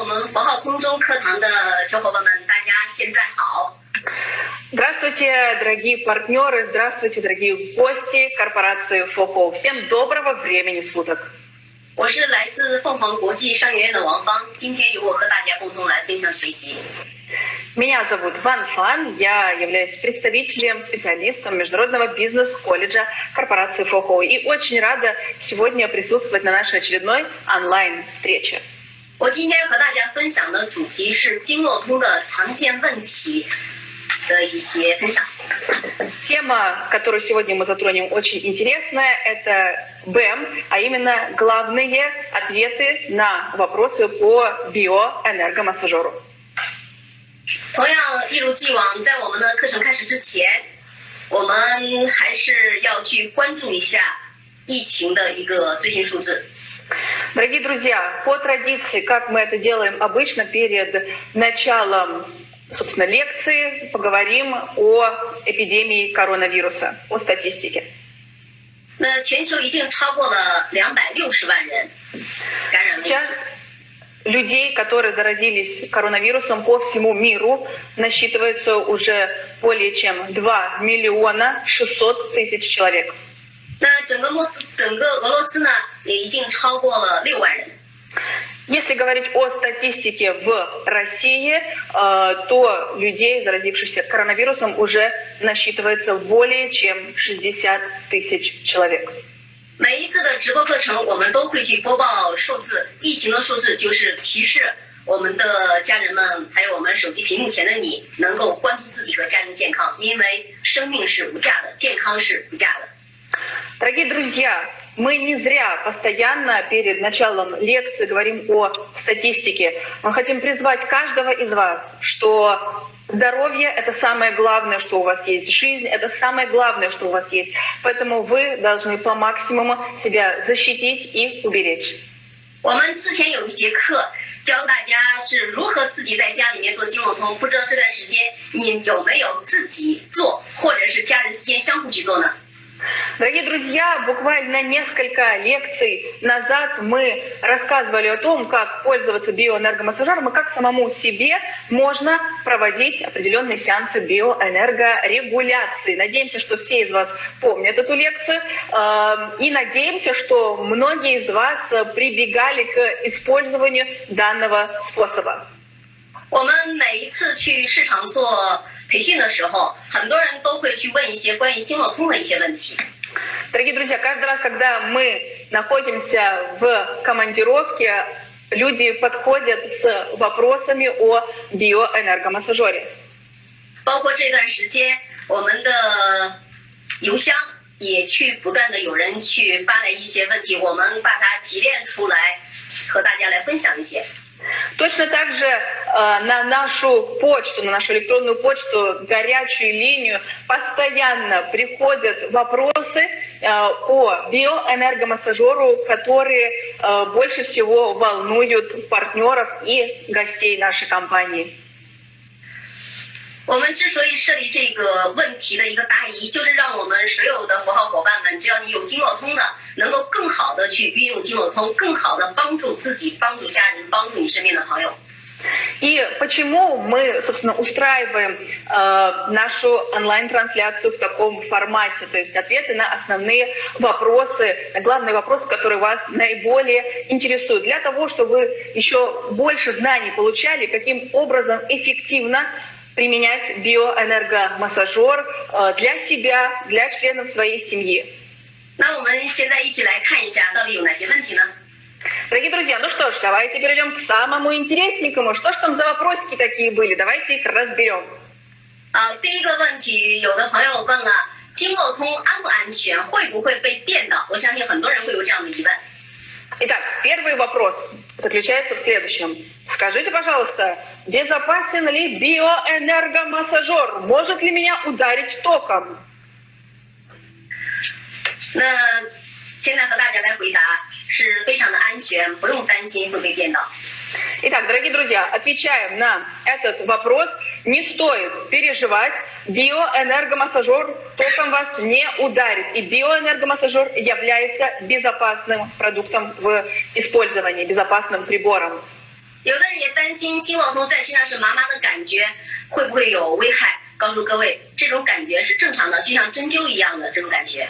我们佛号空中课堂的小伙伴们，大家现在好。 Здравствуйте, дорогие партнеры, здравствуйте, дорогие гости корпорации ФОХО. Всем доброго времени суток. 我是来自凤凰国际商学院的王芳，今天由我和大家共同来分享学习。 Меня зовут Ван Фан, я являюсь представителем, специалистом Международного бизнес-колледжа корпорации ФОХО и очень рада сегодня присутствовать на нашей очередной онлайн-встрече. 我今天和大家分享的主题是经络通的常见问题的一些分享。 Тема, которую сегодня мы затронем, очень интересная. Это БЭМ, а именно главные ответы на вопросы по биоэнергомассажеру. 同样，一如既往，在我们的课程开始之前，我们还是要去关注一下疫情的一个最新数字。 Дорогие друзья, по традиции, как мы это делаем обычно перед началом собственно, лекции, поговорим о эпидемии коронавируса, о статистике. 那全球已经超过了两百六十万人感染了疫 Сейчас 情。 людей, которые заразились коронавирусом по всему миру, насчитывается уже более чем 2 миллиона 600 тысяч человек. 那整个莫斯，整个俄罗斯呢，也已经超过了六万人。 Если говорить о статистике в России, э, то людей, заразившихся коронавирусом, уже насчитывается более чем 60 тысяч человек. 每一次的直播课程，我们都会去播报数字，疫情的数字就是提示我们的家人们，还有我们手机屏幕前的你，能够关注自己和家人健康，因为生命是无价的，健康是无价的。 Дорогие друзья, мы не зря постоянно перед началом лекции говорим о статистике. Мы хотим призвать каждого из вас, что здоровье — это самое главное, что у вас есть. Жизнь — это самое главное, что у вас есть. Поэтому вы должны по максимуму себя защитить и уберечь. 我们之前有一节课教大家是如何自己在家里面做经络通，不知道这段时间你有没有自己做，或者是家人之间相互去做呢？ Дорогие друзья, буквально несколько лекций назад мы рассказывали о том, как пользоваться биоэнергомассажером и как самому себе можно проводить определенные сеансы биоэнергорегуляции. Надеемся, что все из вас помнят эту лекцию. э, И надеемся, что многие из вас прибегали к использованию данного способа. 我们每一次去市场做 培训的时候，很多人都会去问一些关于经络通的一些问题。 Дорогие друзья, каждый раз, когда мы находимся в командировке, люди подходят с вопросами о биоэнергомассажере. 包括这段时间，我们的邮箱也去不断的有人去发来一些问题，我们把它提炼出来，和大家来分享一些。 Точно так же э, на нашу почту, на нашу электронную почту, горячую линию постоянно приходят вопросы э, о биоэнергомассажеру, которые э, больше всего волнуют партнеров и гостей нашей компании. 我们之所以设立这个问题的一个答疑，就是让我们所有的佛号伙伴们，只要你有经络通的，能够更好的去运用经络通，更好的帮助自己、帮助家人、帮助你身边的朋友。 И почему мы, собственно, устраиваем э, нашу онлайн-трансляцию в таком формате, то есть ответы на основные вопросы, на главные вопросы, которые вас наиболее интересуют, для того, чтобы вы еще больше знаний получали, каким образом эффективно применять биоэнергомассажер э, для себя, для членов своей семьи. 那我们现在一起来看一下，到底有哪些问题呢？ Дорогие друзья, ну что ж, давайте перейдем к самому интересненькому. Что ж там за вопросики такие были? Давайте их разберем. 啊，第一个问题，有的朋友问了，经络通安不安全？会不会被电到？我相信很多人会有这样的疑问。 Итак, первый вопрос заключается в следующем. Скажите, пожалуйста, безопасен ли биоэнергомассажер? Может ли меня ударить током? 那现在和大家来回答， 是非常的安全，不用担心会被电到。 Итак, дорогие друзья, отвечаем на этот вопрос. Не стоит переживать. Биоэнергомассажер током вас не ударит. И биоэнергомассажер является безопасным продуктом в использовании, безопасным прибором. 有的人也担心金网通在身上是麻麻的感觉会不会有危害？告诉各位，这种感觉是正常的，就像针灸一样的这种感觉。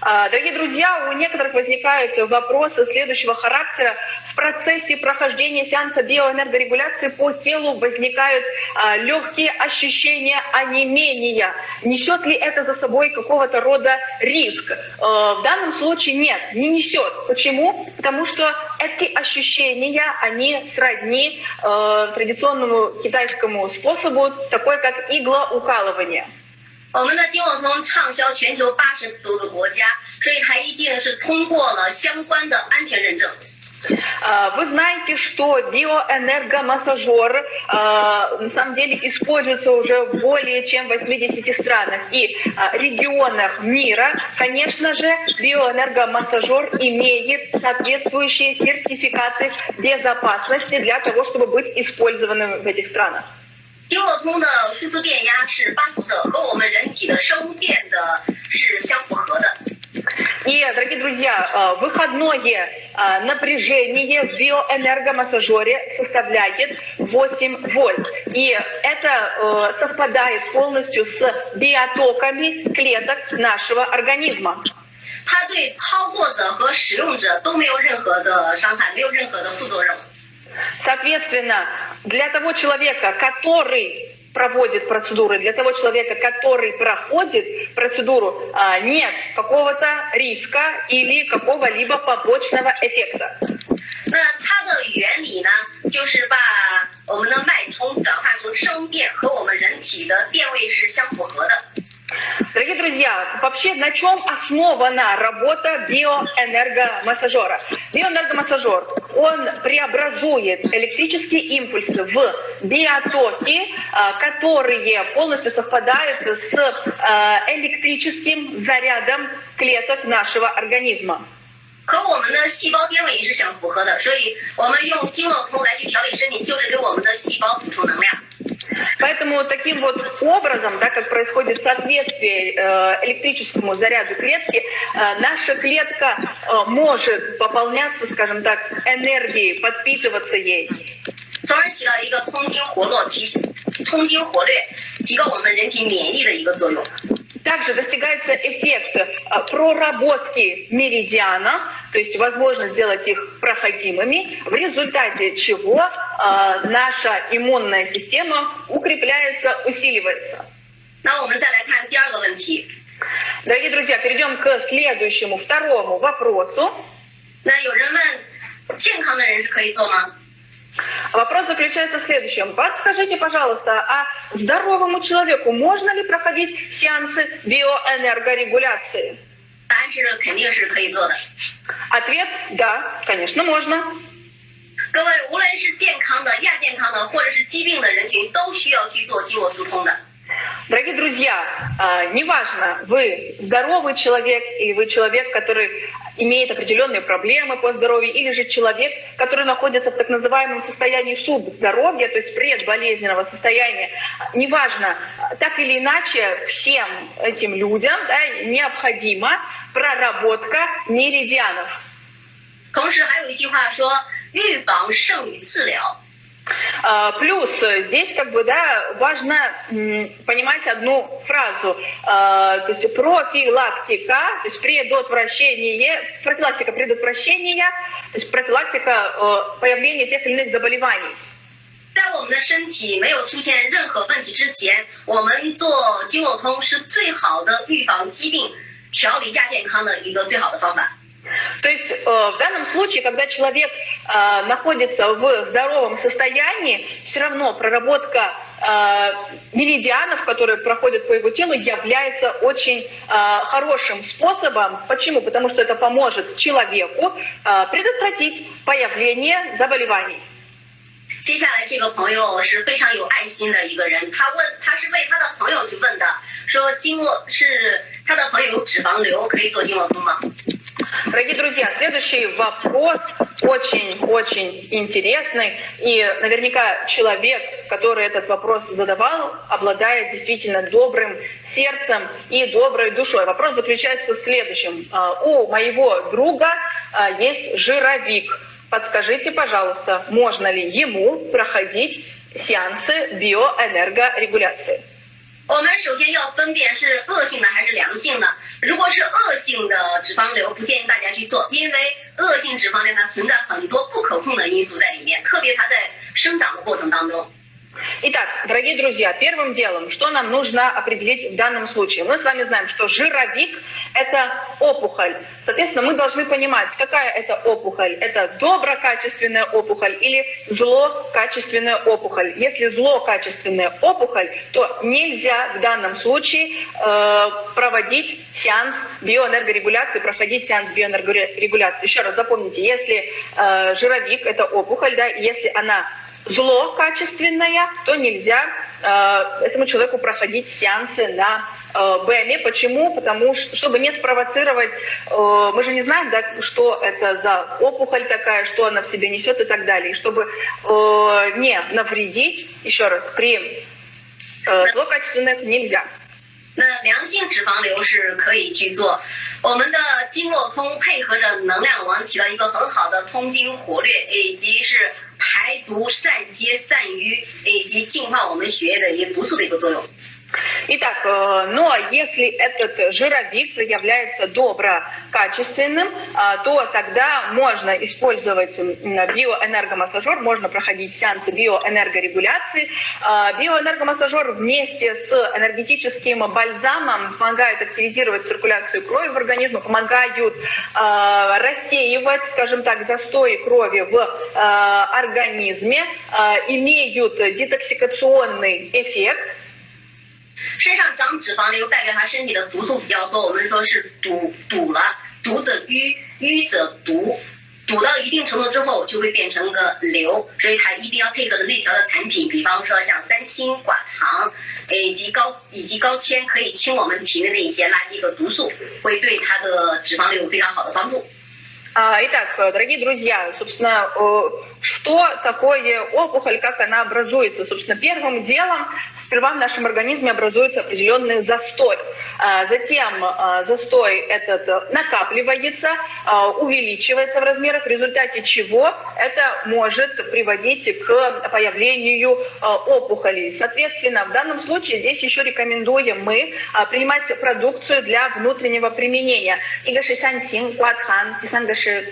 Дорогие друзья, у некоторых возникают вопросы следующего характера. В процессе прохождения сеанса биоэнергорегуляции по телу возникают а, легкие ощущения онемения. Несет ли это за собой какого-то рода риск? А, в данном случае нет, не несет. Почему? Потому что эти ощущения, они сродни а, традиционному китайскому способу, такой как иглоукалывание. 我们的金网通畅销全球八十多个国家，所以它已经是通过了相关的安全认证。Вы знаете, что биоэнергомассажер на самом деле используется уже в более чем 80 странах и регионах мира. Конечно же, биоэнергомассажер имеет соответствующие сертификаты безопасности для того, чтобы быть использованным в этих странах. 经络通的输出电压是八伏的，和我们人体的生电的是相符合的。И, дорогие друзья, выходное напряжение в биоэнергомассажере составляет 8 вольт. И это совпадает полностью с биотоками клеток нашего организма. 它对操作者和使用者都没有任何的伤害，没有任何的副作用。Соответственно, для того человека, который проводит процедуры, для того человека, который проходит процедуру, а, нет какого-то риска или какого-либо побочного эффекта. 那它的原理呢，就是把我们的脉冲转换成声电，和我们人体的电位是相符合的。 Дорогие друзья, вообще на чем основана работа биоэнергомассажера? Биоэнергомассажер, он преобразует электрические импульсы в биотоки, а, которые полностью совпадают с а, электрическим зарядом клеток нашего организма. 和我们的细胞电位也是相符合的，所以我们用经络通来去调理身体，就是给我们的细胞补充能量。Поэтому таким вот образом, да, как происходит соответствие э, электрическому заряду клетки, э, наша клетка э, может пополняться, скажем так, энергией, подпитываться ей. 从而起到一个通经活络、提通经活略、提高我们人体免疫力的一个作用。 также достигается эффект э, проработки меридиана, то есть возможность сделать их проходимыми, в результате чего э, наша иммунная система укрепляется, усиливается. Дорогие друзья, перейдем к следующему, второму вопросу. 那有人问，健康的人是可以做吗 ？Вопрос заключается в следующем. Подскажите, пожалуйста, а здоровому человеку можно ли проходить сеансы биоэнергорегуляции? Ответ – да, конечно, можно. 各位，无论是健康的、亚健康的，或者是疾病的人群，都需要去做经络疏通的。Дорогие друзья, а, неважно, вы здоровый человек или вы человек, который имеет определенные проблемы по здоровью, или же человек, который находится в так называемом состоянии субздоровья, то есть предболезненного состояния, неважно, так или иначе, всем этим людям да, необходима проработка меридианов. 同时还有一句话说：“预防胜于治疗。” а, плюс здесь как бы да, важно понимать одну фразу, а, то есть профилактика, то есть предотвращение, профилактика предотвращения, то есть профилактика э, появления тех или иных заболеваний. 在我们的身体没有出现任何问题之前，我们做经络通是最好的预防疾病、调理亚健康的一个最好的方法。 то есть э, в данном случае, когда человек э, находится в здоровом состоянии, все равно проработка э, меридианов, которые проходят по его телу, является очень хорошим способом. Почему? Потому что это поможет человеку предотвратить появление заболеваний. 接下来这个朋友是非常有爱心的一个人，他问他是为他的朋友去问的，说经络是他的朋友有脂肪瘤，可以做经络通吗 ？Дорогие друзья, следующий вопрос очень-очень интересный. И наверняка человек, который этот вопрос задавал, обладает действительно добрым сердцем и доброй душой. Вопрос заключается в следующем. А, у моего друга а, есть жировик. подскажите, пожалуйста, можно ли ему проходить сеансы биоэнергорегуляции? 我们首先要分辨是恶性的还是良性的。如果是恶性的脂肪瘤，不建议大家去做，因为恶性脂肪瘤它存在很多不可控的因素在里面，特别它在生长的过程当中。Итак, дорогие друзья, первым делом, что нам нужно определить в данном случае? Мы с вами знаем, что жировик – это опухоль. Соответственно, мы должны понимать, какая это опухоль. Это доброкачественная опухоль или злокачественная опухоль. Если злокачественная опухоль, то нельзя в данном случае э, проводить сеанс биоэнергорегуляции, проходить сеанс биоэнергорегуляции. Еще раз запомните, если э, жировик – это опухоль, да, если она зло качественное, то нельзя э, этому человеку проходить сеансы на э, БМЕ. Почему? Потому что, чтобы не спровоцировать, э, мы же не знаем, да, что это за опухоль такая, что она в себе несет и так далее. И чтобы э, не навредить, еще раз, при э, злокачественных нельзя. 那良性脂肪瘤是可以去做，我们的经络通配合着能量王起到一个很好的通经活络，以及是排毒、散结、散瘀，以及净化我们血液的一个毒素的一个作用。Итак, э, но если этот жировик является доброкачественным, а, то тогда можно использовать биоэнергомассажер, можно проходить сеансы биоэнергорегуляции. А, биоэнергомассажер вместе с энергетическим бальзамом помогает активизировать циркуляцию крови в организме, помогают а, рассеивать, скажем так, застой крови в организме, имеют детоксикационный эффект, 身上长脂肪瘤代表他身体的毒素比较多，我们说是堵堵了，堵者淤，淤者毒，堵到一定程度之后就会变成个瘤，所以它一定要配合的内调的产品，比方说像三清寡糖，以及高以及高纤，可以清我们体内的一些垃圾和毒素，会对它的脂肪瘤有非常好的帮助。Итак, дорогие друзья, собственно, Что такое опухоль, как она образуется? Собственно, первым делом сперва в нашем организме образуется определенный застой. Затем застой этот накапливается, увеличивается в размерах, в результате чего это может приводить к появлению опухолей. Соответственно, в данном случае здесь еще рекомендуем мы принимать продукцию для внутреннего применения. Игаши сансин, квадхан, тисангаши.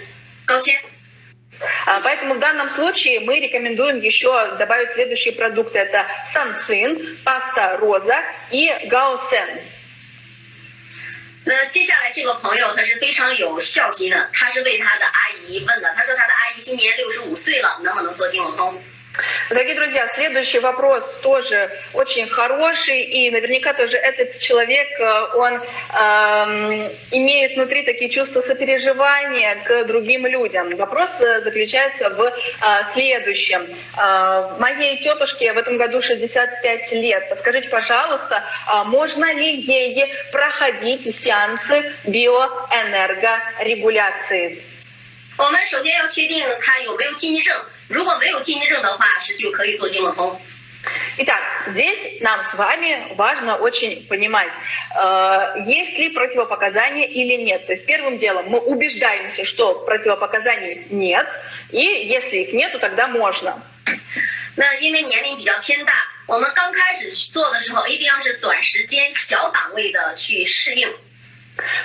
Поэтому в данном случае мы рекомендуем еще добавить следующие продукты. Это сансин, паста роза и гаосен. 那接下来这个朋友他是非常有孝心的，他是为他的阿姨问的。他说他的阿姨今年六十五岁了，能不能做经络通 ？Дорогие друзья, следующий вопрос тоже очень хороший, и наверняка тоже этот человек, э, он э, имеет внутри такие чувства сопереживания к другим людям. Вопрос э, заключается в э, следующем. Э, моей тетушке в этом году 65 лет. Подскажите, пожалуйста, э, можно ли ей проходить сеансы биоэнергорегуляции? 我们首先要确定他有没有禁忌症。 如果没有禁忌症的话，是就可以做经络通。Итак, здесь нам с вами важно очень понимать, э, есть ли противопоказания или нет. То есть первым делом мы убеждаемся, что противопоказаний нет, и если их нет, то тогда можно. 那因为年龄比较偏大，我们刚开始做的时候，一定要是短时间、小档位的去适应。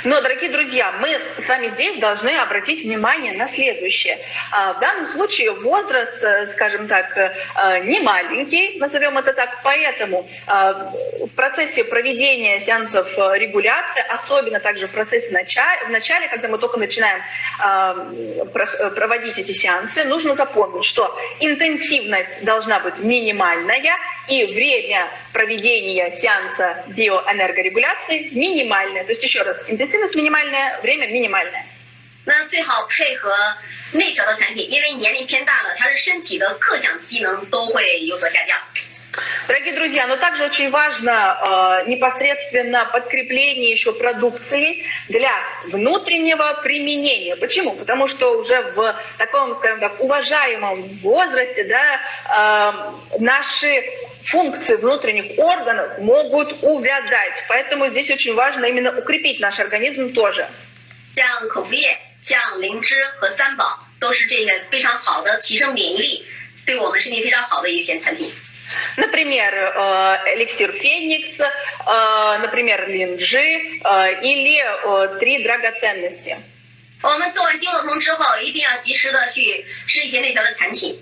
Но, дорогие друзья, мы с вами здесь должны обратить внимание на следующее. А, в данном случае возраст, э, скажем так, э, не маленький, назовем это так, поэтому а, в процессе проведения сеансов э, регуляции, особенно также в процессе начала, в начале, когда мы только начинаем а, проводить эти сеансы, нужно запомнить, что интенсивность должна быть минимальная и время проведения сеанса биоэнергорегуляции минимальное. То есть еще раз, интенсивность минимальная, время минимальное. 那最好配合内调的产品，因为年龄偏大了，它是身体的各项机能都会有所下降。 Дорогие друзья, но также очень важно э, непосредственно подкрепление еще продукции для внутреннего применения. Почему? Потому что уже в таком, скажем так, уважаемом возрасте да, э, наши функции внутренних органов могут увядать. Поэтому здесь очень важно именно укрепить наш организм тоже. 像口服液、像灵芝和三宝 都是这个非常好的提升免疫力，对我们身体非常好的一些产品。 Например, э, эликсир Феникс, э, например, линджи э, или э, три драгоценности. 我们做完经络通之后，一定要及时的去吃一些内调的产品。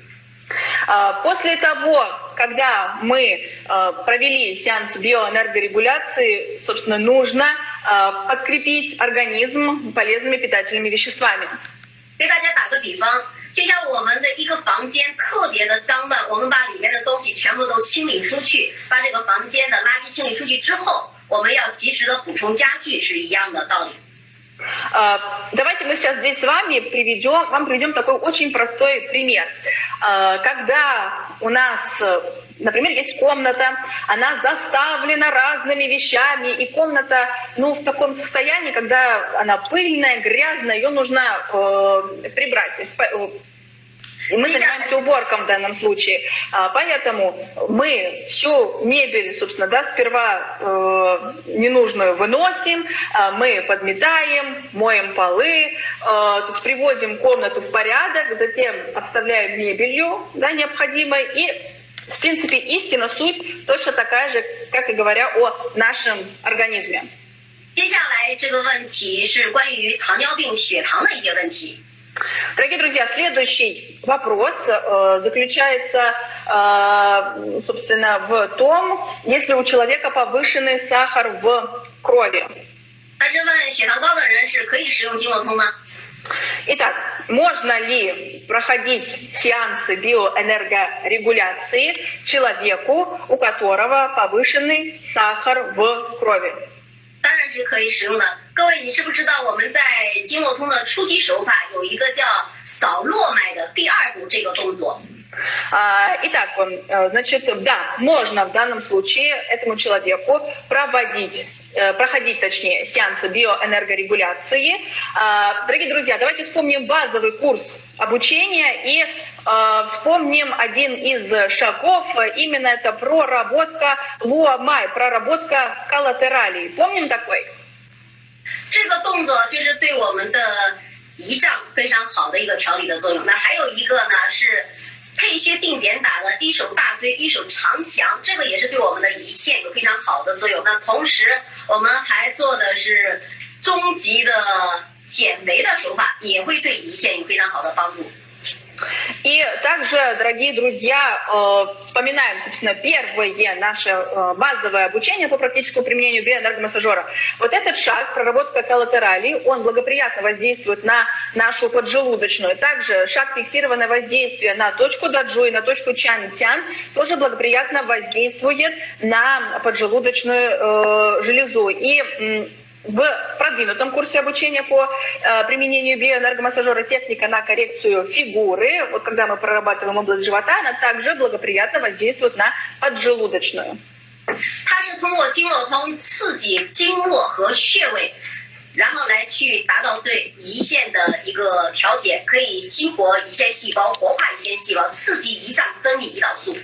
А, После того, когда мы э, провели сеанс биоэнергорегуляции, собственно, нужно э, подкрепить организм полезными питательными веществами. 给大家打个比方， 就像我们的一个房间特别的脏乱，我们把里面的东西全部都清理出去，把这个房间的垃圾清理出去之后，我们要及时的补充家具是一样的道理。А, Давайте мы сейчас здесь с вами приведем, вам приведем такой очень простой пример. А, Когда у нас, например, есть комната, она заставлена разными вещами, и комната, ну, в таком состоянии, когда она пыльная, грязная, ее нужно э, прибрать. То есть, по- э, и мы занимаемся уборком в данном случае. А, Поэтому мы всю мебель, собственно, да, сперва э, ненужную выносим, а мы подметаем, моем полы, э, то есть приводим комнату в порядок, затем обставляем мебелью да, необходимой и в принципе, истина, суть точно такая же, как и говоря о нашем организме. 接下来这个问题是关于糖尿病、血糖的一些问题。 Дорогие друзья, следующий вопрос э, заключается, э, собственно, в том, если у человека повышенный сахар в крови. Итак, можно ли проходить сеансы биоэнергорегуляции человеку, у которого повышенный сахар в крови? 当然是可以使用的。各位，你知不知道我们在经络通的初级手法有一个叫扫络脉的第二步这个动作？А, Итак, э, значит, да, можно в данном случае этому человеку проводить э, проходить, точнее, сеансы биоэнергорегуляции. А, Дорогие друзья, давайте вспомним базовый курс обучения и э, вспомним один из шагов, именно это проработка луамай, проработка коллатералей. Помним такой? 这个动作就是对我们的胰脏非常好的一个调理的作用。那还有一个呢是 配穴定点打的一手大椎，一手长强，这个也是对我们的胰腺有非常好的作用。那同时我们还做的是终极的减肥的手法，也会对胰腺有非常好的帮助。И также, дорогие друзья, э, вспоминаем, собственно, первое наше э, базовое обучение по практическому применению биоэнергомассажера. Вот этот шаг, проработка коллатералей, он благоприятно воздействует на нашу поджелудочную. Также шаг фиксированное воздействие на точку даджу и на точку чан-тян тоже благоприятно воздействует на поджелудочную э, железу. И в продвинутом курсе обучения по э, применению биоэнергомассажера техника на коррекцию фигуры, вот когда мы прорабатываем область живота, она также благоприятно воздействует на поджелудочную. 它是通过经络通刺激经络和穴位，然后来去达到对胰腺的一个调节，可以激活胰腺细胞，活化胰腺细胞，刺激胰脏分泌胰岛素。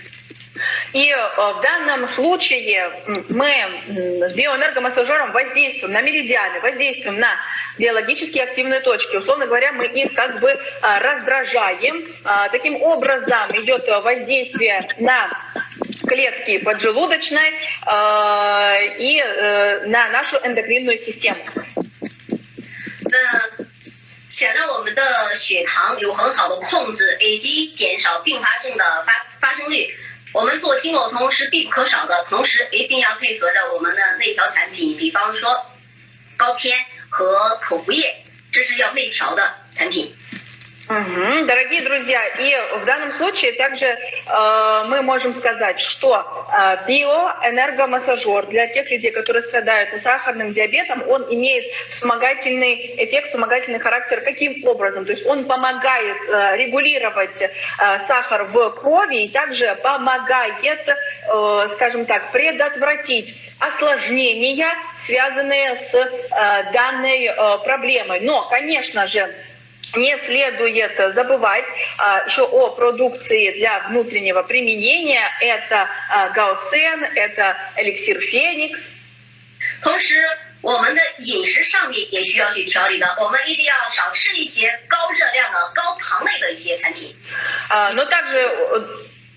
И э, в данном случае м, мы м, с биоэнергомассажером воздействуем на меридианы, воздействуем на биологически активные точки. Условно говоря, мы их как бы а, раздражаем. А, Таким образом идет э, воздействие на клетки поджелудочной э, и э, на нашу эндокринную систему. 那想让我们的血糖有很好的控制，以及减少并发症的发发生率， 我们做经络通是必不可少的。同时，一定要配合着我们的内调产品，比方说高纤和口服液，这是要内调的产品。Мгм. Дорогие друзья, и в данном случае также э, мы можем сказать, что э, биоэнергомассажер для тех людей, которые страдают сахарным диабетом, он имеет вспомогательный эффект, вспомогательный характер. Каким образом? То есть он помогает э, регулировать э, сахар в крови и также помогает, э, скажем так, предотвратить осложнения, связанные с э, данной э, проблемой. Но, конечно же, не следует забывать а, еще о продукции для внутреннего применения. Это а, гаусен, это эликсир феникс. 同时， 我们的饮食上面也需要去调理的，我们一定要少吃一些高热量的、高糖类的一些产品。А, Но также, э,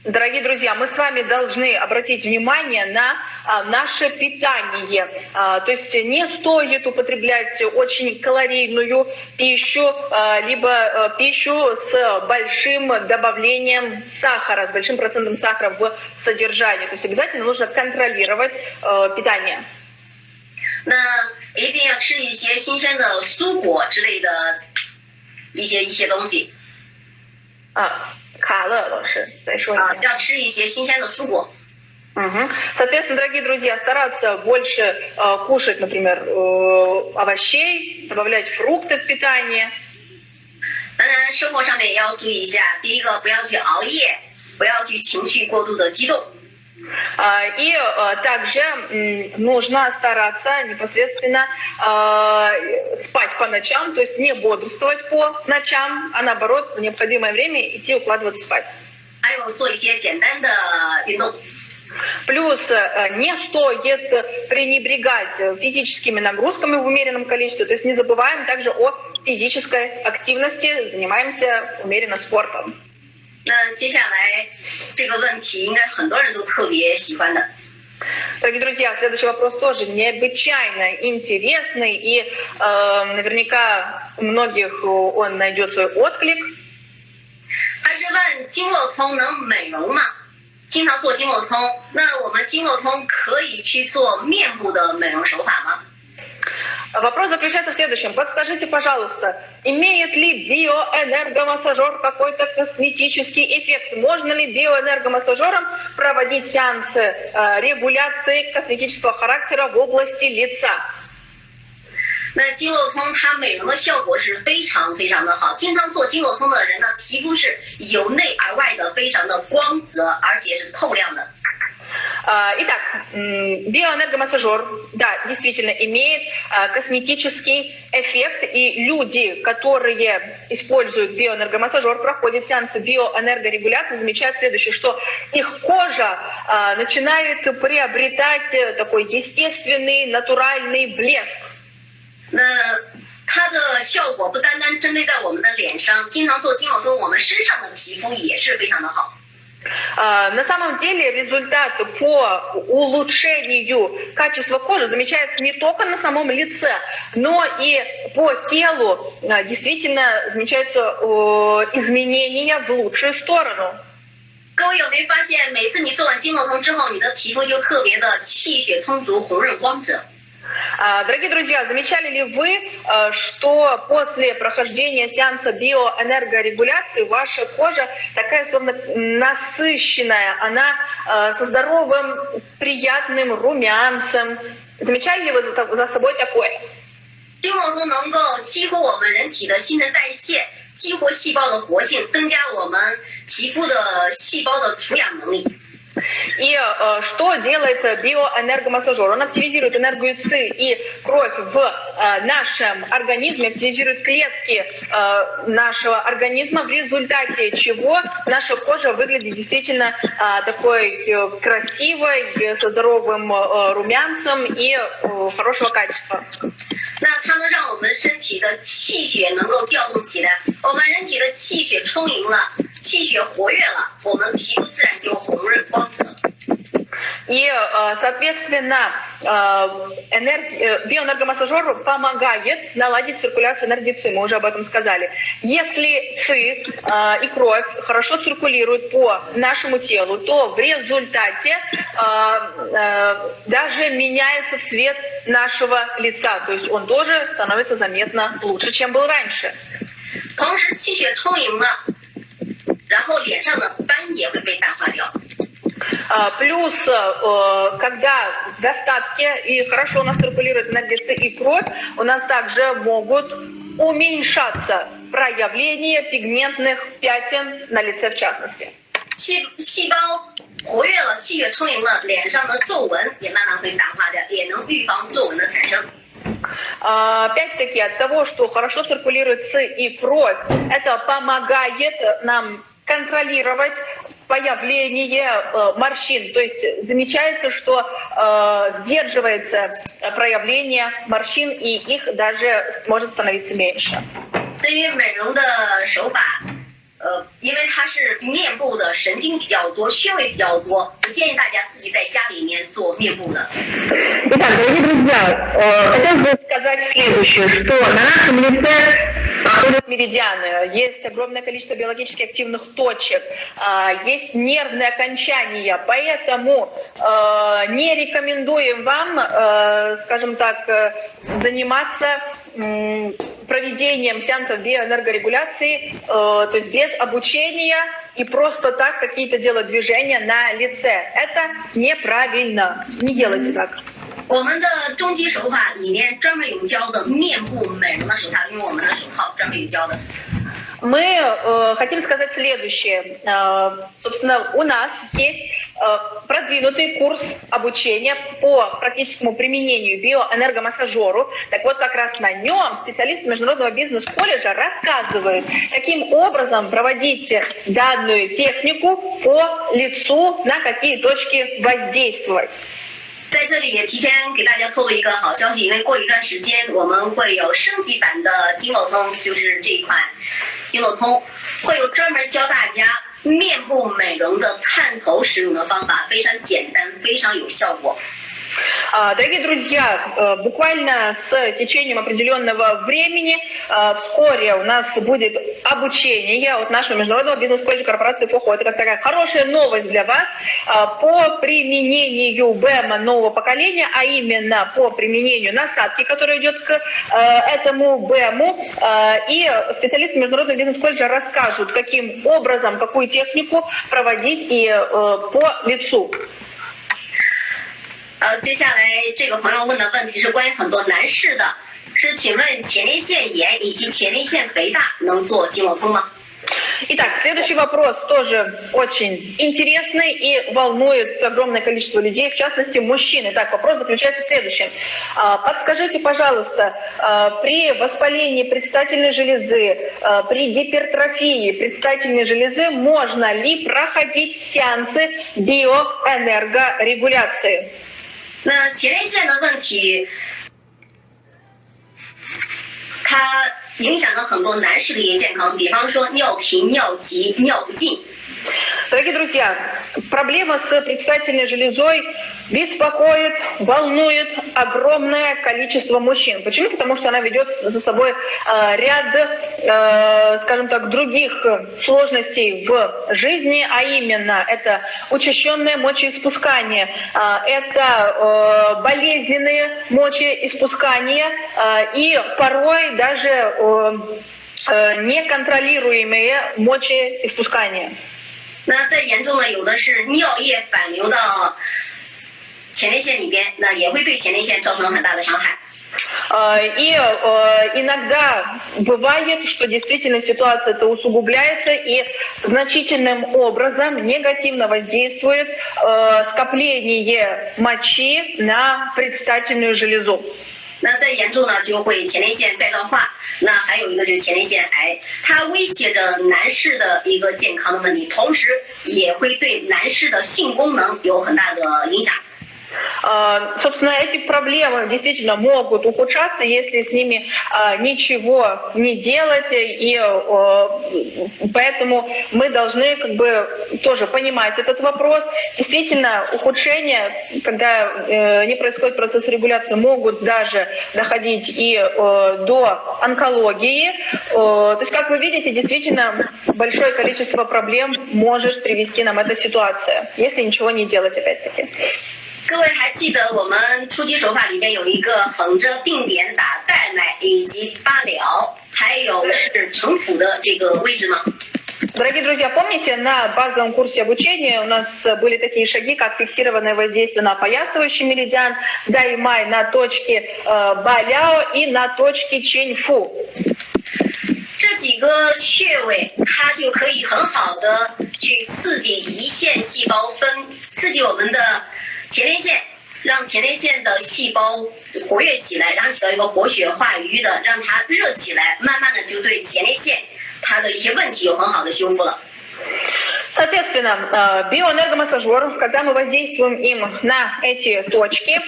дорогие друзья, мы с вами должны обратить внимание на а, наше питание. А, То есть не стоит употреблять очень калорийную пищу, а, либо э, пищу с большим добавлением сахара, с большим процентом сахара в содержании. То есть обязательно нужно контролировать э, питание. 那一定要吃一些新鲜的蔬果之类的一些一些东西啊， 卡了，老师再说一啊，遍。要吃一些新鲜的蔬果。 Мгм. Соответственно, дорогие друзья, стараться больше э, кушать, например, э, овощей, добавлять фрукты в питание. 当然，生活上面也要注意一下，第一个不要去熬夜，不要去情绪过度的激动。 а, и а, также нужно стараться непосредственно а, спать по ночам, то есть не бодрствовать по ночам, а наоборот в необходимое время идти укладываться спать. Плюс э, не стоит пренебрегать физическими нагрузками в умеренном количестве, то есть не забываем также о физической активности, занимаемся умеренно спортом. 那接下来这个问题，应该很多人都特别喜欢的。 Дорогие друзья, следующий вопрос тоже необычайно интересный, и э, наверняка у многих он найдет свой отклик. 他是问经络通能美容吗？经常做经络通，那我们经络通可以去做面部的美容手法吗？ Вопрос заключается в следующем. Подскажите, пожалуйста, имеет ли биоэнергомассажер какой-то косметический эффект? Можно ли биоэнергомассажером проводить сеансы э, регуляции косметического характера в области лица? 那经络通它美容的效果是非常非常的好，经常做经络通的人呢，皮肤是由内而外的非常的光泽，而且是透亮的。 А, Итак, м, биоэнергомассажер, да, действительно имеет а, косметический эффект, и люди, которые используют биоэнергомассажер, проходят сеансы биоэнергорегуляции, замечают следующее, что их кожа а, начинает приобретать э, такой естественный, натуральный блеск. 那它的效果不单单针对在我们的脸上，经常做经络通，我们身上的皮肤也是非常的好。 А, На самом деле результат по улучшению качества кожи замечается не только на самом лице, но и по телу а, действительно замечаются э, изменения в лучшую сторону. 各位有没有发现，每次你做完经络通之后，你的皮肤就特别的气血充足、红润光泽？ А, Дорогие друзья, замечали ли вы, э, что после прохождения сеанса биоэнергорегуляции ваша кожа такая словно насыщенная, она э, со здоровым, приятным румянцем? Замечали ли вы за то- за собой такое? 经络通能够激活我们人体的新陈代谢，激活细胞的活性，增加我们皮肤的细胞的除氧能力。 И э, что делает э, биоэнергомассажер? Он активизирует энергию ЦИ и кровь в э, нашем организме, активизирует клетки э, нашего организма, в результате чего наша кожа выглядит действительно э, такой э, красивой, э, со здоровым э, румянцем и э, хорошего качества. 那它能让我们身体的气血能够调动起来，我们人体的气血充盈了，气血活跃了，我们皮肤自然就红润光 泽。 И, э, соответственно, э, энерги- э, биоэнергомассажер помогает наладить циркуляцию энергии ЦИ, мы уже об этом сказали. Если ЦИ э, и кровь хорошо циркулируют по нашему телу, то в результате э, э, даже меняется цвет нашего лица, то есть он тоже становится заметно лучше, чем был раньше. 同时气血充盈了，然后脸上的斑也会被淡化掉。 А, Плюс, э, когда в достатке и хорошо у нас циркулирует энергия С и кровь, у нас также могут уменьшаться проявления пигментных пятен на лице в частности. 气细胞活跃了，气血充盈了，脸上的皱纹也慢慢会淡化掉，也能预防皱纹的产生。 А, Опять-таки от того, что хорошо циркулирует С и кровь, это помогает нам контролировать появление э, морщин. То есть замечается, что э, сдерживается проявление морщин, и их даже может становиться меньше. 对于美容的手法，呃，因为它是面部的神经比较多，穴位比较多，不建议大家自己在家里面做面部的。Итак, дорогие друзья, э, хотелось бы сказать следующее, что на нашем лице проходят меридианы, есть огромное количество биологически активных точек, а, есть нервные окончания, поэтому э, не рекомендуем вам, э, скажем так, заниматься проведением сеансов биоэнергорегуляции, то есть без обучения и просто так какие-то делать движения на лице. Это неправильно. Не делайте так. 我们的终极手法里面专门有教的面部美容的手套，因为我们的手套专门有教的。Мы э, хотим сказать следующее. Э, собственно, у нас есть э, продвинутый курс обучения по практическому применению биоэнергомассажеру. Так вот, как раз на нем специалисты Международного бизнес-колледжа рассказывают, каким образом проводить данную технику по лицу, на какие точки воздействовать. 在这里也提前给大家透露一个好消息，因为过一段时间我们会有升级版的经络通，就是这一款经络通，会有专门教大家面部美容的探头使用的方法，非常简单，非常有效果。А, дорогие друзья, э, буквально с течением определенного времени э, вскоре у нас будет обучение от нашего международного бизнес-колледжа корпорации ФОХО. Это как такая хорошая новость для вас э, по применению БЭМа нового поколения, а именно по применению насадки, которая идет к этому БЭМу. И специалисты международного бизнес-колледжа расскажут, каким образом, какую технику проводить и по лицу. 呃，接下来这个朋友问的问题是关于很多男士的，是请问前列腺炎以及前列腺肥大能做经络通吗？Итак, следующий вопрос тоже очень интересный и волнует огромное количество людей, в частности мужчин. Итак, вопрос заключается в следующем. А, подскажите, пожалуйста, а, при воспалении предстательной железы, а, при гипертрофии предстательной железы можно ли проходить сеансы биоэнергорегуляции? 那前列腺的问题，它影响了很多男士的一些健康，比方说尿频、尿急、尿不尽。Дорогие друзья, проблема с предстательной железой беспокоит, волнует огромное количество мужчин. Почему? Потому что она ведет за собой э, ряд, э, скажем так, других сложностей в жизни, а именно это учащенное мочеиспускание, э, это болезненные мочеиспускания и порой даже неконтролируемые мочеиспускания. 那再严重的，有的是尿液反流到前列腺里边，那也会对前列腺造成很大的伤害。И иногда бывает, что действительно ситуация это усугубляется и значительным образом негативно воздействует скопление мочи на предстательную железу. 那再严重呢，就会前列腺钙状化。那还有一个就是前列腺癌，它威胁着男士的一个健康的问题，同时也会对男士的性功能有很大的影响。Собственно, эти проблемы действительно могут ухудшаться, если с ними ничего не делать, и поэтому мы должны как бы тоже понимать этот вопрос. Действительно, ухудшения, когда э, не происходит процесс регуляции, могут даже доходить и до онкологии. То есть, как вы видите, действительно большое количество проблем может привести нам эта ситуация, если ничего не делать, опять-таки. 各位还记得我们初级手法里边有一个横着定点打带脉以及八疗，还有是城府的这个位置吗？Дорогие друзья, помните, на базовом курсе обучения у нас были такие шаги, как фиксированное воздействие на опоясывающий меридиан, даймай на точке э, Баляо и на точке Ченьфу. 这几个穴位，它就可以很好的去刺激胰腺细胞分，刺激我们的。 前列腺让前列腺的细胞活跃起来，然后起到一个活血化瘀的，让它热起来，慢慢的就对前列腺它的一些问题有很好的修复了。 Соответственно, биоэнергомассажер, когда мы воздействуем им на эти точки,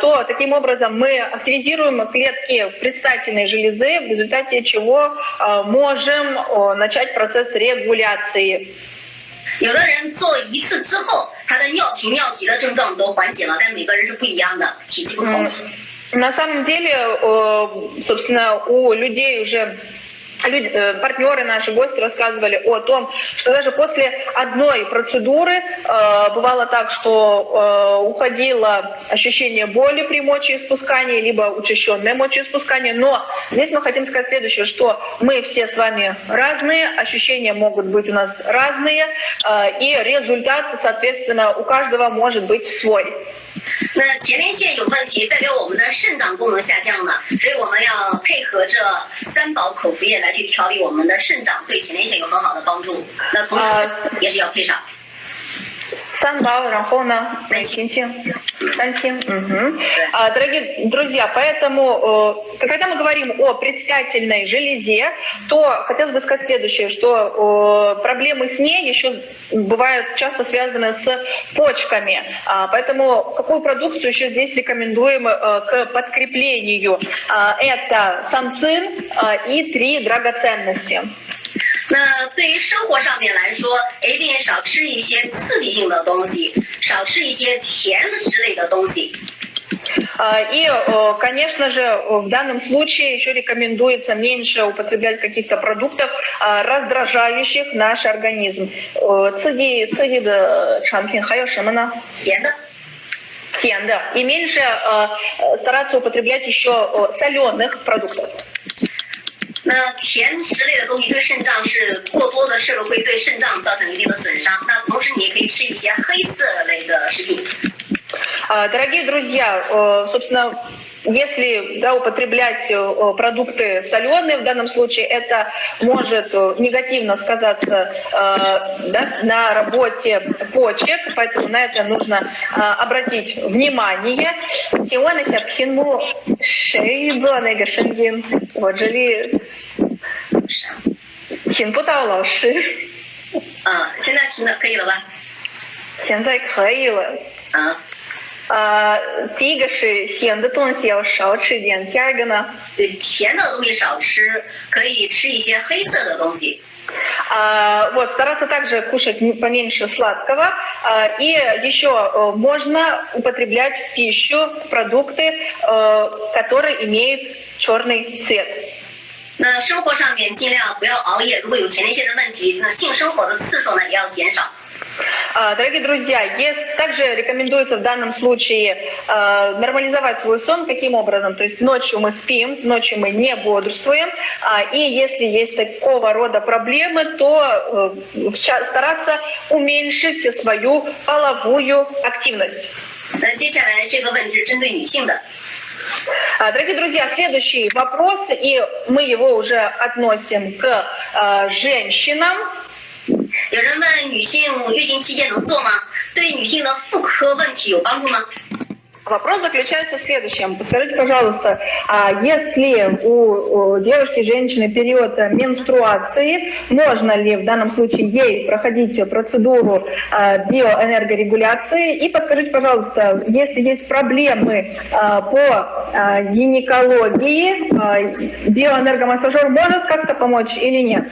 то таким образом мы активизируем клетки предстательной железы, в результате чего можем начать процесс регуляции 有的人做一次之后，他的尿频尿急的症状都缓解了，但每个人是不一样的，体质不同。На самом деле, собственно, у людей уже люди, э, партнеры наши, гости рассказывали о том, что даже после одной процедуры э, бывало так, что э, уходило ощущение боли при мочеиспускании, либо учащенное мочеиспускание. Но здесь мы хотим сказать следующее, что мы все с вами разные, ощущения могут быть у нас разные, э, и результат, соответственно, у каждого может быть свой. 那前列腺有问题，代表我们的肾脏功能下降了，所以我们要配合着三宝口服液 来去调理我们的肾脏，对前列腺有很好的帮助。那同时也是要配上。三 Сан Бао, Рахона, Найкинти, Сансин. Угу. А, дорогие друзья, поэтому, э, когда мы говорим о предстательной железе, то хотелось бы сказать следующее, что э, проблемы с ней еще бывают часто связаны с почками. А, поэтому какую продукцию еще здесь рекомендуем э, к подкреплению? А, это самцин и три драгоценности. 那对于生活上面来说，一定少吃一些刺激性的东西，少吃一些甜食类的东西。И, конечно же, в данном случае еще рекомендуется меньше употреблять каких-то продуктов, раздражающих наш организм. Цеди, цеди да, чанпин, хайо шимана. Тен, И меньше стараться употреблять еще соленых продуктов. 那甜食类的东西对肾脏是过多的摄入，会对肾脏造成一定的损伤。那同时你也可以吃一些黑色类的食品。Дорогие друзья, собственно, если да, употреблять продукты соленые, в данном случае это может негативно сказаться да, на работе почек, поэтому на это нужно обратить внимание. Сегодня сяпхинму шейдзо нега шенгин. Вот жили 听不到老师。啊，现在听的可以了吧？现在可以了。啊。 呃，第一个是咸的东西要少吃一点，第二个呢？对，甜的东西少吃，可以吃一些黑色的东西。А, вот, стараться также кушать поменьше сладкого. А, и еще э, можно употреблять в пищу продукты, э, которые имеют черный цвет. 那生活上面尽量不要熬夜，如果有前列腺的问题，那性生活的次数呢也要减少。 а, дорогие друзья, также рекомендуется в данном случае а, нормализовать свой сон. Каким образом? То есть ночью мы спим, ночью мы не бодрствуем. А, и если есть такого рода проблемы, то э, стараться уменьшить свою половую активность. Дорогие друзья, следующий вопрос, и мы его уже относим к женщинам. 有人问女性月经期间能做吗？对女性的妇科问题有帮助吗？Вопрос заключается в следующем. Подскажите, пожалуйста, а если у девушки, женщины период менструации, можно ли в данном случае ей проходить процедуру а, биоэнергорегуляции? И подскажите, пожалуйста, если есть проблемы а, по гинекологии, биоэнергомассажер может как-то помочь или нет?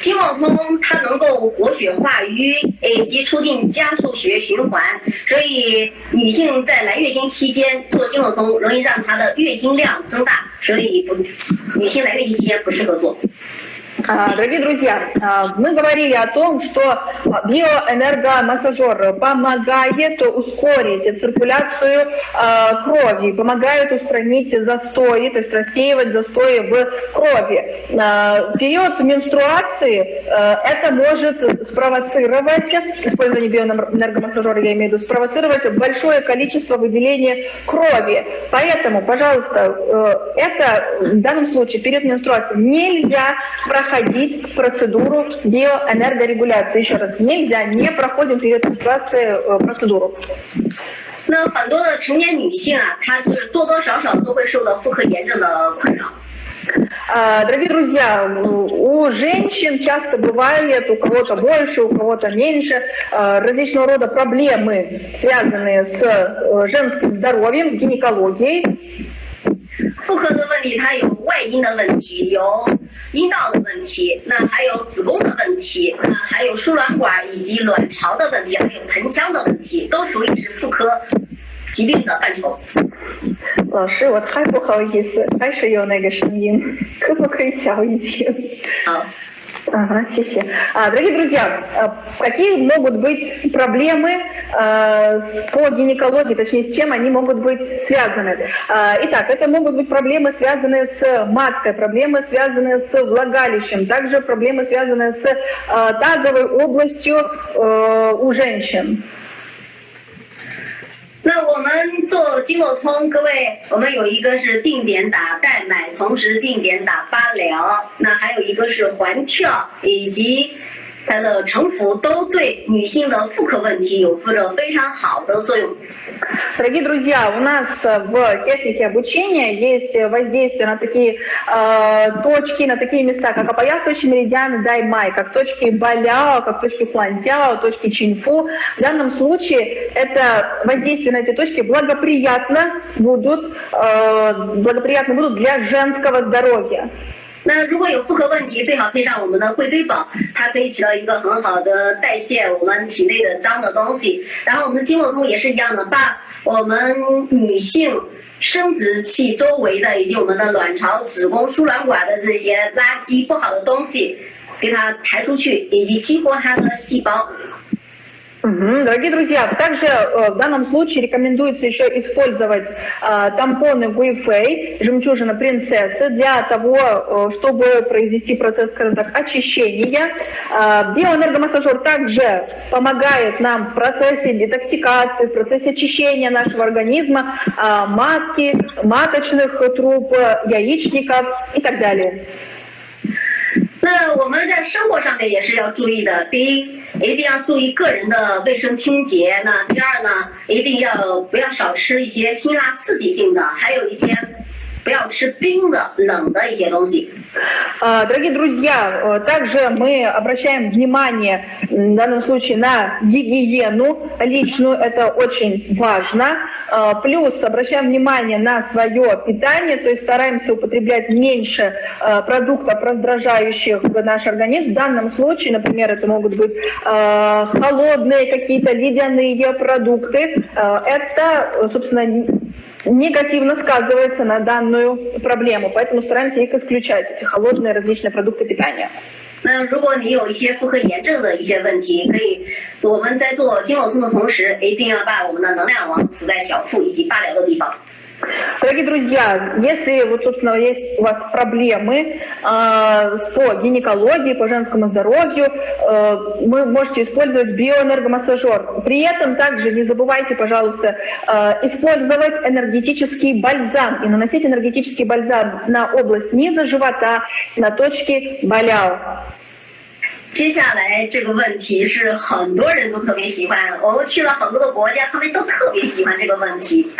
经络通它能够活血化瘀，以及促进加速血液循环，所以女性在来月经期间做经络通，容易让她的月经量增大，所以不，女性来月经期间不适合做。А, дорогие друзья, а, мы говорили о том, что биоэнергомассажер помогает ускорить циркуляцию а, крови, помогает устранить застои, то есть рассеивать застои в крови. В период менструации это может спровоцировать, использование биоэнергомассажера, я имею в виду, спровоцировать большое количество выделения крови. Поэтому, пожалуйста, это в данном случае период менструации нельзя проходить проходить процедуру биоэнергорегуляции. Еще раз, нельзя, не проходим перед менструацией э, процедуру. 那很多的成年女性啊，她就是多多少少都会受到妇科炎症的困扰。 А, дорогие друзья, у женщин часто бывает, у кого-то больше, у кого-то меньше, а, различного рода проблемы, связанные с э, женским здоровьем, с гинекологией. 妇科的问题，它有外阴的问题，有阴道的问题，那还有子宫的问题，那还有输卵管以及卵巢的问题，还有盆腔的问题，都属于是妇科疾病的范畴。老师，我太不好意思，还是有那个声音，可不可以小一点？好。Ага, все. А, дорогие друзья, какие могут быть проблемы по гинекологии, точнее, с чем они могут быть связаны? Итак, это могут быть проблемы, связанные с маткой, проблемы, связанные с влагалищем, также проблемы, связанные с тазовой областью у женщин. 那我们做经络通，各位，我们有一个是定点打代买，同时定点打八疗，那还有一个是环跳，以及。它的成服都对女性的妇科问题有着非常好的作用。Дорогие друзья, у нас в технике обучения есть воздействие на такие э, точки, на такие места, как опоясывающий меридиан Даймай, как точки Баляо, как точки Флантяо, точки Чинфу. В данном случае это воздействие на эти точки благоприятно будут, э, благоприятно будут для женского здоровья. 那如果有妇科问题，最好配上我们的贵妃宝，它可以起到一个很好的代谢我们体内的脏的东西。然后我们的经络通也是一样的，把我们女性生殖器周围的以及我们的卵巢、子宫、输卵管的这些垃圾不好的东西，给它排出去，以及激活它的细胞。Дорогие друзья, также э, в данном случае рекомендуется еще использовать э, тампоны Гуифей, жемчужина принцессы, для того, э, чтобы произвести процесс, скажем так, очищения. Э, биоэнергомассажер также помогает нам в процессе детоксикации, в процессе очищения нашего организма, матки, маточных труб, яичников и так далее. 那我们在生活上面也是要注意的。第一，一定要注意个人的卫生清洁。那第二呢，一定要不要少吃一些辛辣刺激性的，还有一些。不要吃冰的、冷的一些东西。Дорогие друзья, также мы обращаем внимание в данном случае на гигиену личную, это очень важно. Плюс обращаем внимание на свое питание, то есть стараемся употреблять меньше продуктов, раздражающих наш организм. В данном случае, например, это могут быть холодные какие-то ледяные продукты. Это, собственно, негативно сказывается на данную проблему, поэтому стараемся их исключать, эти холодные различные продукты питания. 那如果你有一些妇科炎症的一些问题，可以我们在做经络通的同时，一定要把我们的能量王涂在小腹以及八髎的地方。 Дорогие друзья, если вот, собственно, есть у вас проблемы э, по гинекологии, по женскому здоровью, э, вы можете использовать биоэнергомассажер. При этом также не забывайте, пожалуйста, э, использовать энергетический бальзам и наносить энергетический бальзам на область низа живота, на точки баляо. 接下来这个问题是很多人都特别喜欢，我们去了很多的国家，他们都特别喜欢这个问题。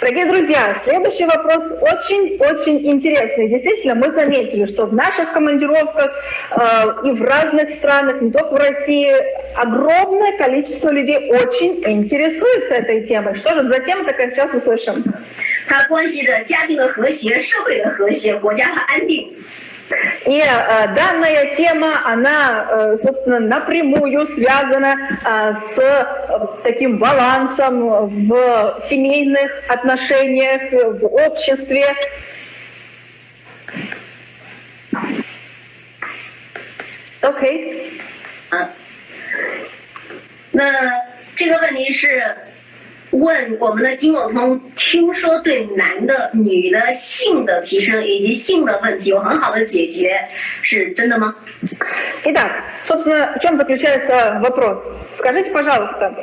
Дорогие друзья, следующий вопрос очень-очень интересный. Действительно, мы заметили, что в наших командировках э, и в разных странах, не только в России, огромное количество людей очень интересуется этой темой. Что же за тема такая, сейчас услышим. 它关系着家庭的和谐、社会的和谐、国家的安定。 и э, данная тема, она, э, собственно, напрямую связана э, с э, таким балансом в семейных отношениях, в обществе. Окей. Okay. 啊，那这个问题是 问我们的经络通听说对男的女的性的提升以及性的问题有很好的解决是真的吗？собственно, в чем заключается вопрос? Скажите, пожалуйста,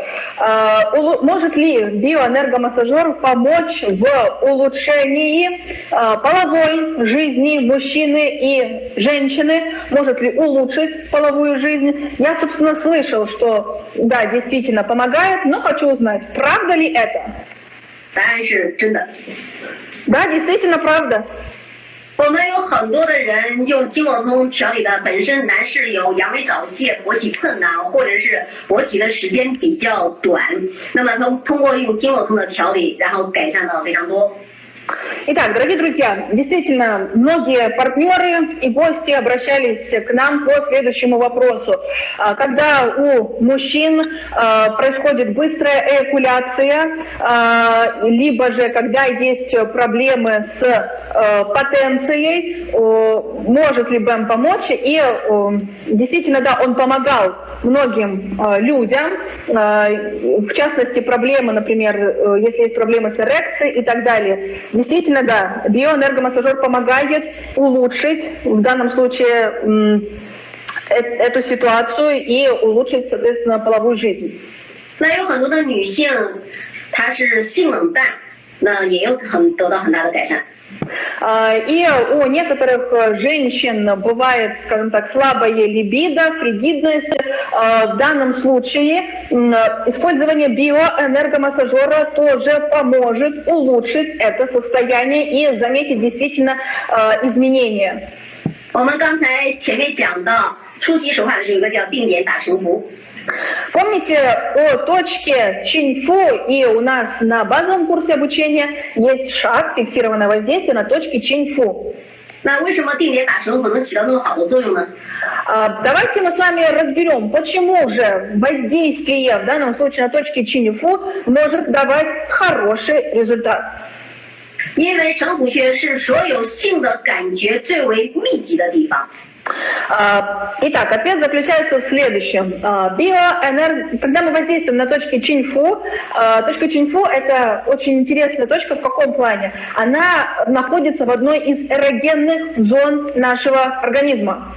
может ли биоэнергомассажер помочь в улучшении половой жизни мужчины и женщины? Может ли улучшить половую жизнь? Я, собственно, слышал, что да, действительно помогает, но хочу узнать, правда ли это? 答案是真的。Да, действительно правда. 我们有很多的人用经络通调理的，本身男士有阳痿早泄、勃起困难，或者是勃起的时间比较短，那么通通过用经络通的调理，然后改善的非常多。Итак, дорогие друзья, действительно, многие партнеры и гости обращались к нам по следующему вопросу. А, Когда у мужчин а, происходит быстрая эякуляция, а, либо же когда есть проблемы с потенцией, может ли БЭМ помочь? И действительно, да, он помогал многим людям, в частности, проблемы, например, э, если есть проблемы с эрекцией и так далее. Действительно, да, биоэнергомассажер помогает улучшить в данном случае м, э- эту ситуацию и улучшить, соответственно, половую жизнь. 那有很多的女性，她是性冷淡，那也有很得到很大的改善。 А, И у некоторых э, женщин бывает, скажем так, слабая либидо, фригидность. А, В данном случае м, использование биоэнергомассажера тоже поможет улучшить это состояние и заметить действительно э, изменения. 我们刚才前面讲到初级手法的时候，有一个叫定点打成符。 Помните о точке Чиньфу, и у нас на базовом курсе обучения есть шаг, фиксированное воздействие на точке Чиньфу. 那为什么定点打成符能起到那么好的作用呢？ А, Давайте мы с вами разберем, почему же воздействие в данном случае на точке Чиньфу может давать хороший результат. 因为城府穴是所有性的感觉最为密集的地方。 А, Итак, ответ заключается в следующем. А, Биоэнер... Когда мы воздействуем на точки Чиньфу, а, точка Чиньфу – это очень интересная точка в каком плане? Она находится в одной из эрогенных зон нашего организма.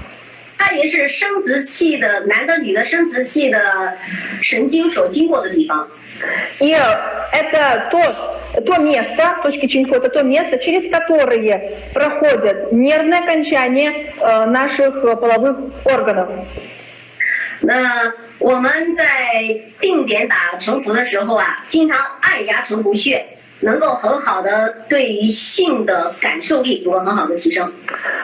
它也是生殖器的男的、女的生殖器的神经所经过的地方。 И это то, то место, точки Чиньфу, это то место, через которое проходят нервные окончания э, наших э, половых органов. 那我们在定点打成符的时候啊，经常按压成符穴， 能够很好的对于性的感受力有个很好的提升。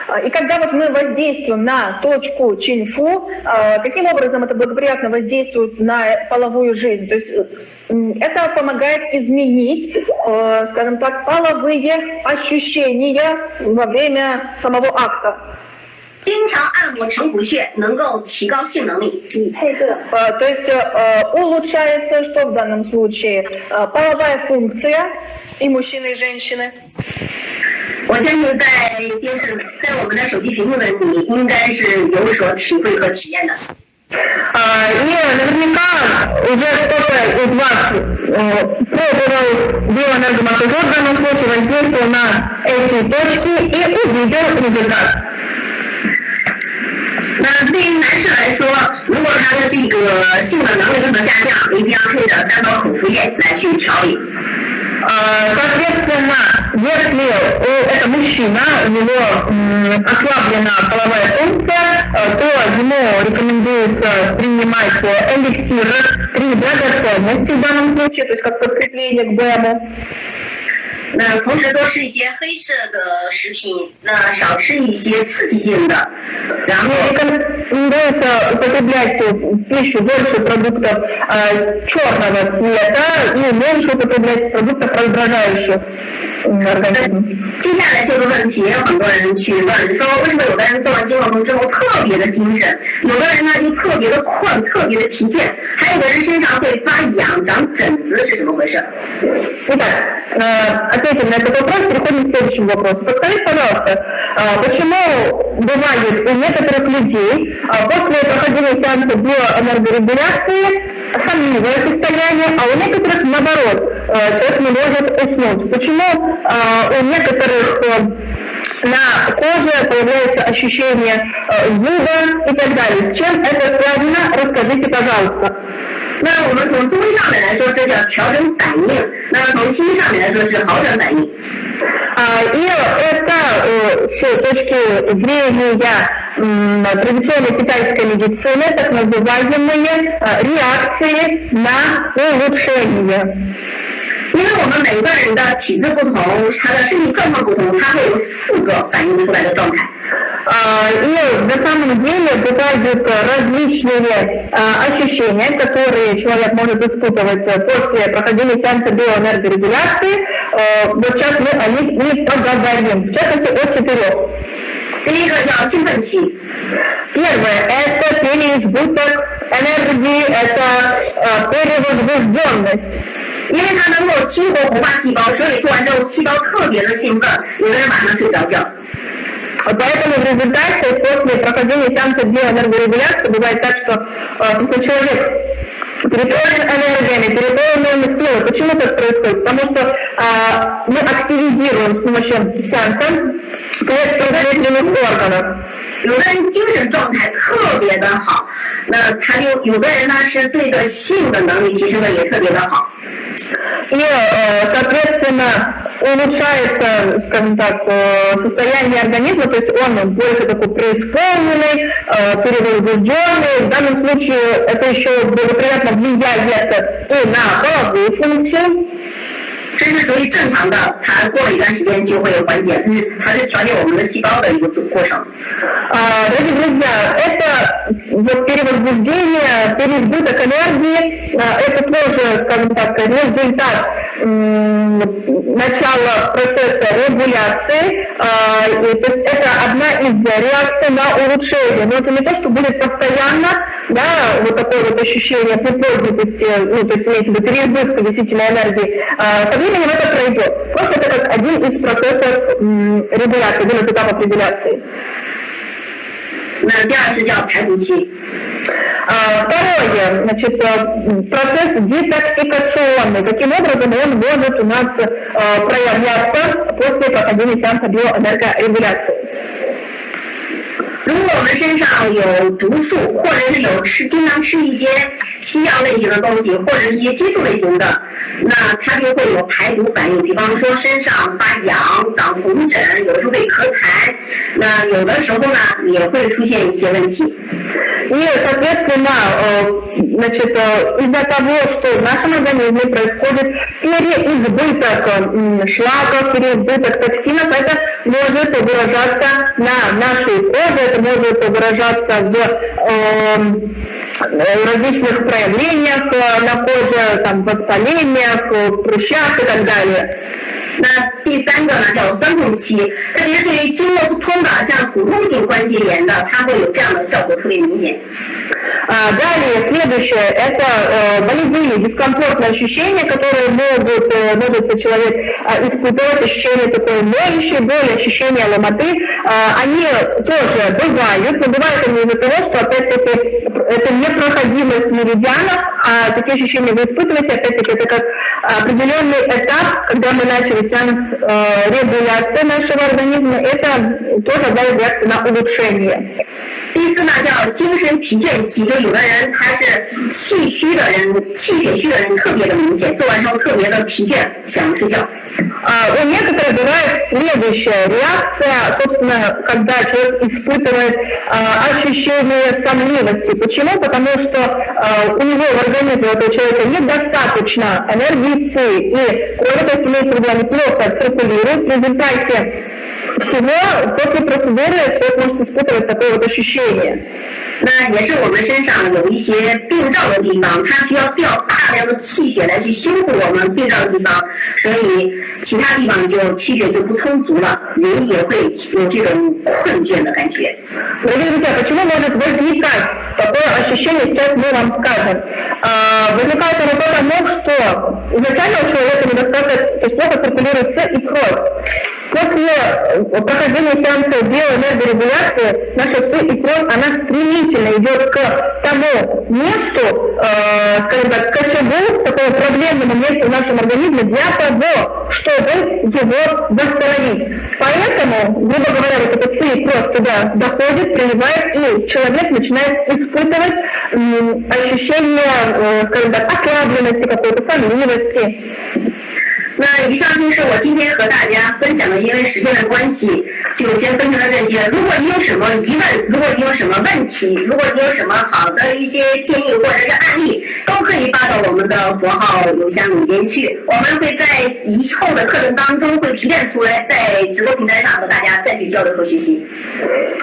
А, И когда вот мы воздействуем на точку Чиньфу, э, каким образом это благоприятно воздействует на половую жизнь? То есть э, м, это помогает изменить, э, скажем так, половые ощущения во время самого акта. 经常按摩成符穴，能够提高性能力。 Э, То есть э, улучшается, что в данном случае? Э, Половая функция и мужчины, и женщины. 我相信在电视、在我们的手机屏幕的你，应该是有所体会和体验的。 А, И наверняка уже кто-то из вас э, пробовал биоэнергомассажер в данном случае, воздействовал на эти точки и увидел результат. 那对于男士来说，如果他的这个性的能力有所下降，一定要配着三宝口服液来去调理。 А, Соответственно, если у- это мужчина, у него м, ослаблена половая функция, э, то ему рекомендуется принимать э, эликсир при драгоценности в данном случае, то есть как подкрепление к БЭМу. 那同时多吃一些黑色的食品，那少吃一些刺激性的，然后 Рекомендуется употреблять в пищу больше продуктов э, черного цвета и меньше употреблять продуктов, раздражающих м, организм. 接下来这个问题也有很多人去问，说为什么有的人做完经络通之后特别的精神，有的人呢就特别的困，特别的疲倦，还有的人身上会发痒、长疹子，是怎么回事？ Итак, э, ответим на этот вопрос, переходим к следующему вопросу. Подскажите, пожалуйста, э, почему бывает у некоторых людей э, после прохождения сеанса биоэнергорегуляции сонливое состояние, а у некоторых наоборот, э, человек не может уснуть? Почему э, у некоторых э, на коже появляется ощущение э, зуда и так далее? С чем это связано? Расскажите, пожалуйста. 那我们从中医上面来说，这叫调整反应；那么从西医上面来说是好转反应。 А, И это э, с точки зрения м, традиционной китайской медицины так называемые э, реакции на улучшение. 因为我们每个人的体质不同，他的身体状况不同，他会有四个反映出来的状态。 И на самом деле бывают различные ощущения, которые человек может испытывать после прохождения сеанса биоэнергорегуляции. Вот сейчас мы о них и поговорим. В частности, о четырех. 第一个叫兴奋期， Первое – это переизбыток энергии, это э, перевозбужденность. 因为它能够激活红发细胞，所以做完之后细胞特别的兴奋，有的人晚上睡不着觉。 Поэтому в результате после прохождения сеанса биоэнергорегуляции бывает так, что э, если человек переполнен энергиями, переполнен силой. Почему так происходит? Потому что э, мы активизируем с помощью сеанса предпринимательных органов. 有的人精神状态特别的好，那他就有的人呢是对的性的能力提升的也特别的好。 И, э, соответственно, улучшается, скажем так, э, состояние организма, то есть он больше такой преисполненный, э, перевозбужденный. В данном случае это еще благоприятно влияет и на половую функцию. 这是属于正常的，它过了一段时间就会缓解，这是它是调节我们的细胞的一个过程。 А, Дорогие друзья, это вот перевозбуждение, переизбыток энергии, а, это тоже, скажем так, результат м, начала процесса регуляции, а, и, то есть это одна из реакций на улучшение, но это не то, что будет постоянно, да, вот такое вот ощущение приподнятости, ну, то есть имеется в виду переизбытка действительно энергии, А, со временем это пройдет. Просто это как один из процессов м, регуляции, один из этапов регуляции. 那第二是叫排毒期， А, Второе, значит, э, процесс детоксикационный. Каким образом он может у нас э, проявляться после прохождения сеанса биоэнергорегуляции? 如果我们身上有毒素，或者是有吃经常吃一些西药类型的东西，或者是一些激素类型的，那它就会有排毒反应。比方说身上发痒、长红疹，有的时候会咳痰，那有的时候呢也会出现一些问题。 И, соответственно, э, значит, э, из-за того, что в нашем организме происходит переизбыток м, шлаков, переизбыток токсинов, это может выражаться на нашей коже, это может выражаться в эм, э, различных проявлениях э, на коже, там, воспалениях, э, прыщах и так далее. 那第三个呢叫酸痛期，特别是对于经络不通的，像普通性关节炎的，它会有这样的效果特别明显。 А, Далее, следующее, это э, болевые, дискомфортные ощущения, которые могут, э, может человек э, испытывать, ощущение такой ноющей боли, ощущение ломоты, А, они тоже бывают, но бывают они из-за того, что, опять-таки, это непроходимость меридианов, а такие ощущения вы испытываете, опять-таки, это как определенный этап, когда мы начали сеанс э, регуляции нашего организма, это тоже одна из реакций на улучшение. 第四呢叫精神疲倦期，就有的人他是气虚的人，气血虚的人特别的明显，做完之后特别的疲倦，想睡觉。 А, У некоторых бывает следующая реакция, собственно, когда человек испытывает а, ощущение сонливости. Почему? Потому что а, у него в организме у этого человека недостаточно энергии С, и кровь, то есть имеется в виду, она плохо циркулирует. В результате всего после процедуры человек может испытывать такое вот ощущение. 那也是我们身上有一些病灶的地方，它需要调大量的气血来去修复我们病灶的地方，所以其他地方就气血就不充足了，人也会有这种困倦的感觉。 Дорогие друзья, почему может возникать Такое ощущение, сейчас мы вам скажем? А, возникает оно потому, что изначально у человека недостаток, то есть плохо циркулирует С и кровь. После э, прохождения сеанса биоэнергорегуляции наша С и кровь, она стремительно идет к тому месту, э, скажем так, к очагу, такому проблемному месту в нашем организме для того, чтобы его восстановить. Поэтому, грубо говоря, вот эта С и кровь туда доходит, приливает, и человек начинает испытывать ощущение, э, скажем так, ослабленности какой-то, сонливости. 那以上就是我今天和大家分享的，因为时间的关系，就先分享到这些。如果你有什么疑问，如果你有什么问题，如果你有什么好的一些建议或者是案例，都可以发到我们的佛号邮箱里边去。我们会在以后的课程当中会提炼出来，在直播平台上和大家再去交流和学习。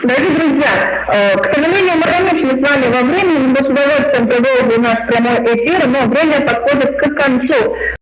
Дорогие друзья, э, к сожалению, мы ограничены с вами во времени, мы с удовольствием продолжим наш прямой эфир, но время подходит к концу.